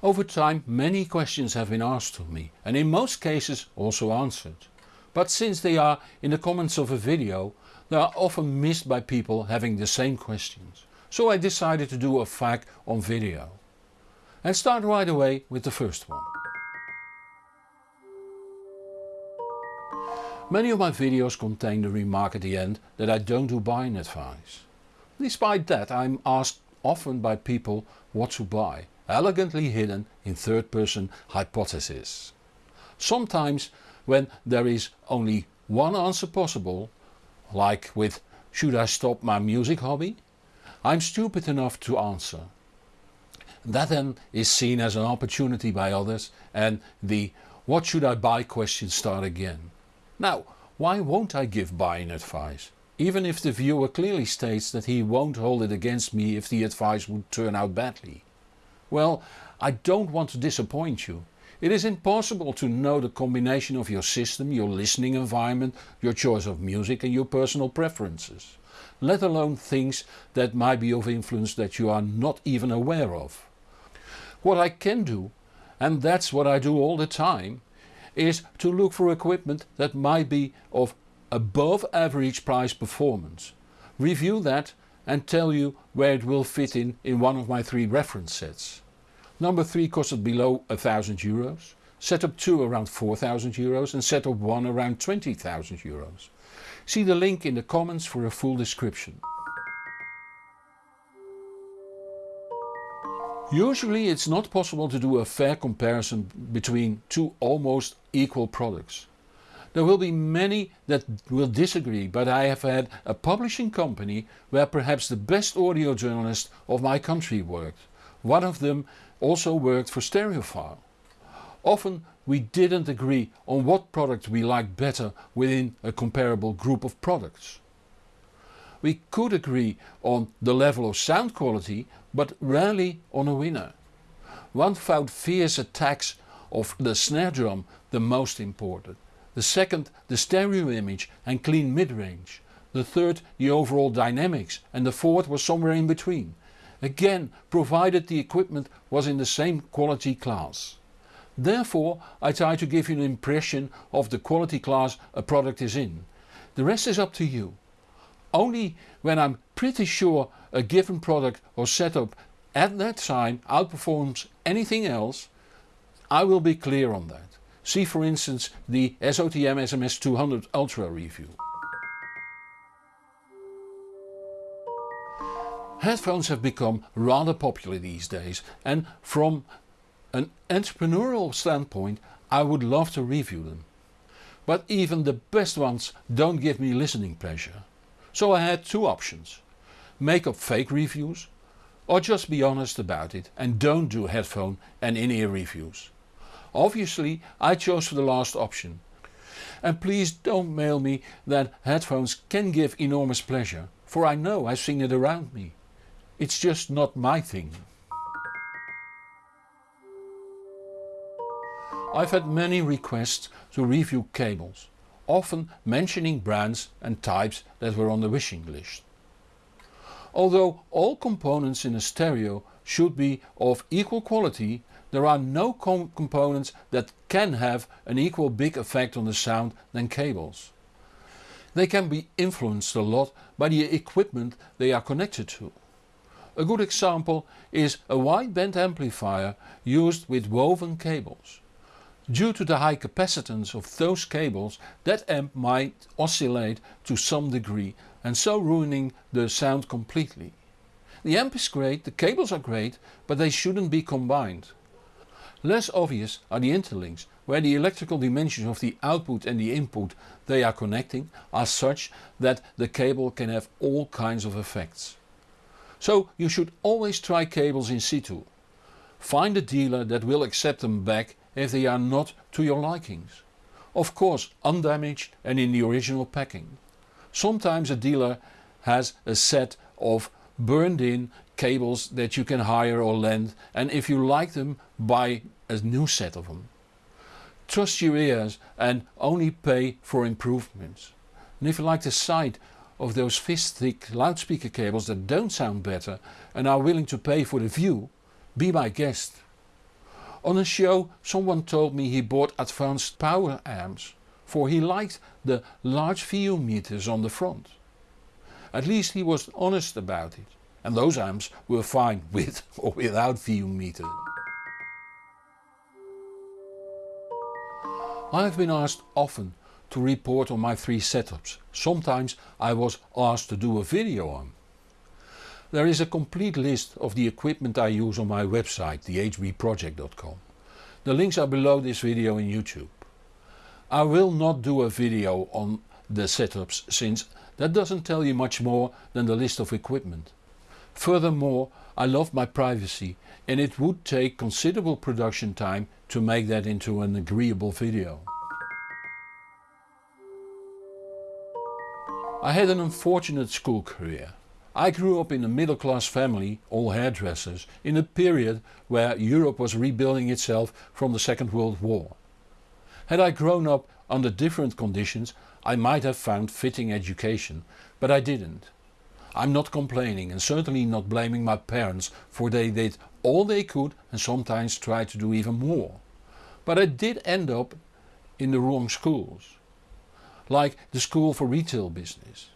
Over time many questions have been asked of me and in most cases also answered. But since they are in the comments of a video they are often missed by people having the same questions. So I decided to do a FAQ on video. And start right away with the first one. Many of my videos contain the remark at the end that I don't do buying advice. Despite that I'm asked often by people what to buy, elegantly hidden in third person hypothesis. Sometimes when there is only one answer possible, like with should I stop my music hobby? I'm stupid enough to answer. That then is seen as an opportunity by others and the what should I buy question start again. Now why won't I give buying advice? Even if the viewer clearly states that he won't hold it against me if the advice would turn out badly. Well, I don't want to disappoint you. It is impossible to know the combination of your system, your listening environment, your choice of music and your personal preferences. Let alone things that might be of influence that you are not even aware of. What I can do, and that's what I do all the time, is to look for equipment that might be of above average price performance. Review that and tell you where it will fit in in one of my three reference sets. Number 3 costed below 1000 euros, setup 2 around 4000 euros and setup 1 around 20,000 euros. See the link in the comments for a full description. Usually it's not possible to do a fair comparison between two almost equal products. There will be many that will disagree but I have had a publishing company where perhaps the best audio journalist of my country worked. One of them also worked for Stereophile. Often we didn't agree on what product we liked better within a comparable group of products. We could agree on the level of sound quality but rarely on a winner. One found fierce attacks of the snare drum the most important, the second the stereo image and clean mid-range, the third the overall dynamics and the fourth was somewhere in between. Again provided the equipment was in the same quality class. Therefore I try to give you an impression of the quality class a product is in. The rest is up to you. Only when I'm pretty sure a given product or setup at that time outperforms anything else, I will be clear on that. See for instance the SOTM SMS200 Ultra review. Headphones have become rather popular these days and from an entrepreneurial standpoint I would love to review them. But even the best ones don't give me listening pleasure. So I had two options. Make up fake reviews or just be honest about it and don't do headphone and in-ear reviews. Obviously I chose for the last option. And please don't mail me that headphones can give enormous pleasure, for I know I've seen it around me. It's just not my thing. I've had many requests to review cables, often mentioning brands and types that were on the wishing list. Although all components in a stereo should be of equal quality, there are no com components that can have an equal big effect on the sound than cables. They can be influenced a lot by the equipment they are connected to. A good example is a wideband amplifier used with woven cables. Due to the high capacitance of those cables that amp might oscillate to some degree and so ruining the sound completely. The amp is great, the cables are great, but they shouldn't be combined. Less obvious are the interlinks, where the electrical dimensions of the output and the input they are connecting are such that the cable can have all kinds of effects. So you should always try cables in situ. Find a dealer that will accept them back if they are not to your likings. Of course undamaged and in the original packing. Sometimes a dealer has a set of burned in cables that you can hire or lend and if you like them buy a new set of them. Trust your ears and only pay for improvements. And if you like the sight of those fist thick loudspeaker cables that don't sound better and are willing to pay for the view, be my guest. On a show someone told me he bought advanced power amps for he liked the large VU meters on the front. At least he was honest about it and those amps were fine with or without VU meter. I have been asked often to report on my three setups, sometimes I was asked to do a video on. There is a complete list of the equipment I use on my website thehbproject.com. The links are below this video in YouTube. I will not do a video on the setups since that doesn't tell you much more than the list of equipment. Furthermore I love my privacy and it would take considerable production time to make that into an agreeable video. I had an unfortunate school career. I grew up in a middle class family, all hairdressers, in a period where Europe was rebuilding itself from the Second World War. Had I grown up under different conditions I might have found fitting education, but I didn't. I'm not complaining and certainly not blaming my parents for they did all they could and sometimes tried to do even more. But I did end up in the wrong schools. Like the school for retail business.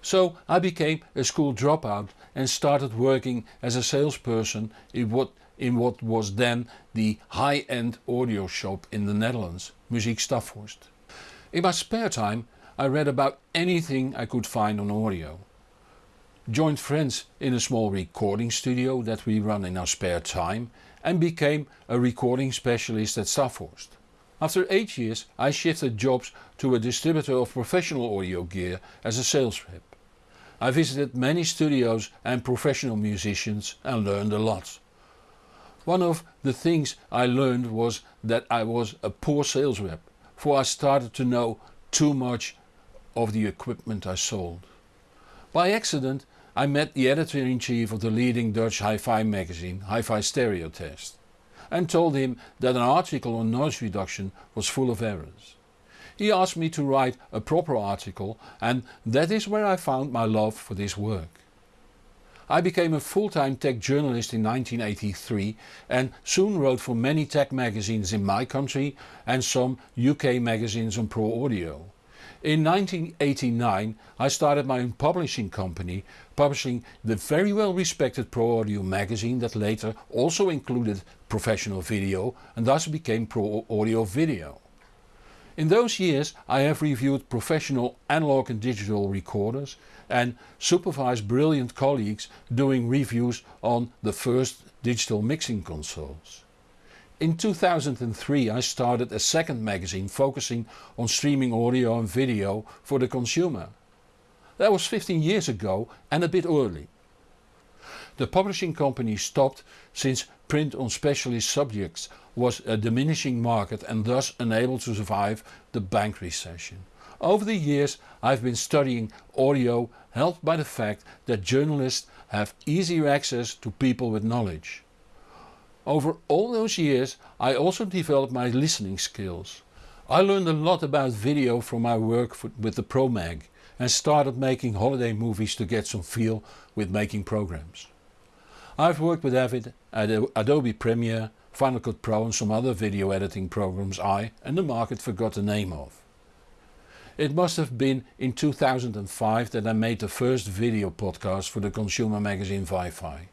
So I became a school dropout and started working as a salesperson in what, in what was then the high-end audio shop in the Netherlands, Muziek Staphorst. In my spare time I read about anything I could find on audio joined friends in a small recording studio that we run in our spare time and became a recording specialist at Staphorst. After 8 years I shifted jobs to a distributor of professional audio gear as a sales rep. I visited many studios and professional musicians and learned a lot. One of the things I learned was that I was a poor sales rep for I started to know too much of the equipment I sold. By accident I met the editor-in-chief of the leading Dutch hi-fi magazine Hi-Fi Stereo Test and told him that an article on noise reduction was full of errors. He asked me to write a proper article and that is where I found my love for this work. I became a full-time tech journalist in 1983 and soon wrote for many tech magazines in my country and some UK magazines on pro audio. In 1989 I started my own publishing company, publishing the very well respected Pro Audio magazine that later also included professional video and thus became Pro Audio Video. In those years I have reviewed professional analog and digital recorders and supervised brilliant colleagues doing reviews on the first digital mixing consoles. In 2003 I started a second magazine focusing on streaming audio and video for the consumer. That was 15 years ago and a bit early. The publishing company stopped since print on specialist subjects was a diminishing market and thus unable to survive the bank recession. Over the years I've been studying audio helped by the fact that journalists have easier access to people with knowledge. Over all those years I also developed my listening skills. I learned a lot about video from my work with the ProMag and started making holiday movies to get some feel with making programs. I've worked with Avid, Adobe Premiere, Final Cut Pro and some other video editing programs I and the market forgot the name of. It must have been in 2005 that I made the first video podcast for the consumer magazine Wi-Fi.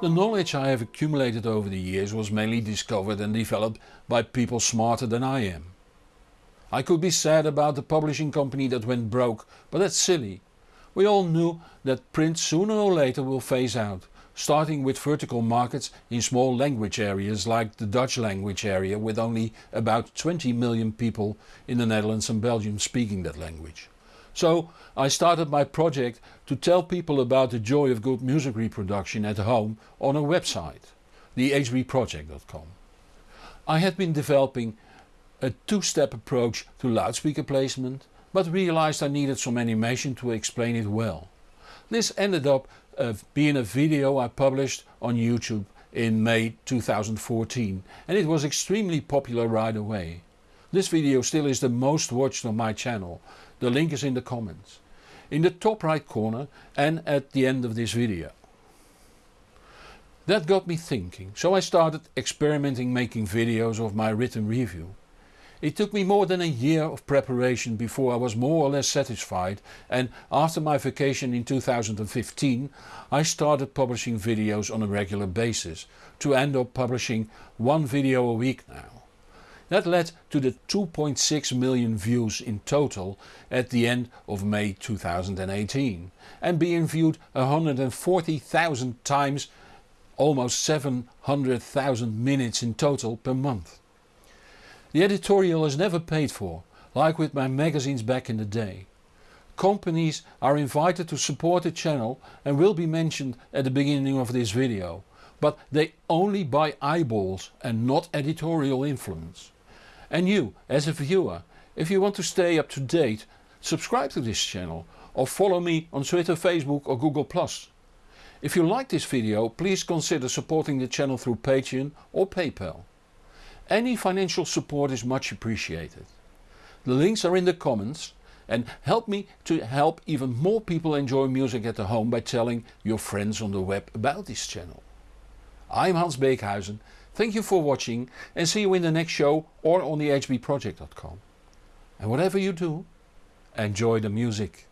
The knowledge I have accumulated over the years was mainly discovered and developed by people smarter than I am. I could be sad about the publishing company that went broke, but that's silly. We all knew that print sooner or later will phase out, starting with vertical markets in small language areas like the Dutch language area with only about 20 million people in the Netherlands and Belgium speaking that language. So I started my project to tell people about the joy of good music reproduction at home on a website, thehbproject.com. I had been developing a two-step approach to loudspeaker placement but realized I needed some animation to explain it well. This ended up uh, being a video I published on YouTube in May 2014 and it was extremely popular right away. This video still is the most watched on my channel, the link is in the comments, in the top right corner and at the end of this video. That got me thinking, so I started experimenting making videos of my written review. It took me more than a year of preparation before I was more or less satisfied and after my vacation in 2015 I started publishing videos on a regular basis to end up publishing one video a week now. That led to the 2.6 million views in total at the end of May 2018 and being viewed 140,000 times almost 700,000 minutes in total per month. The editorial is never paid for, like with my magazines back in the day. Companies are invited to support the channel and will be mentioned at the beginning of this video, but they only buy eyeballs and not editorial influence. And you, as a viewer, if you want to stay up to date, subscribe to this channel or follow me on Twitter, Facebook or Google+. If you like this video please consider supporting the channel through Patreon or PayPal. Any financial support is much appreciated. The links are in the comments and help me to help even more people enjoy music at the home by telling your friends on the web about this channel. I'm Hans Beekhuyzen, thank you for watching and see you in the next show or on the hbproject.com. And whatever you do, enjoy the music.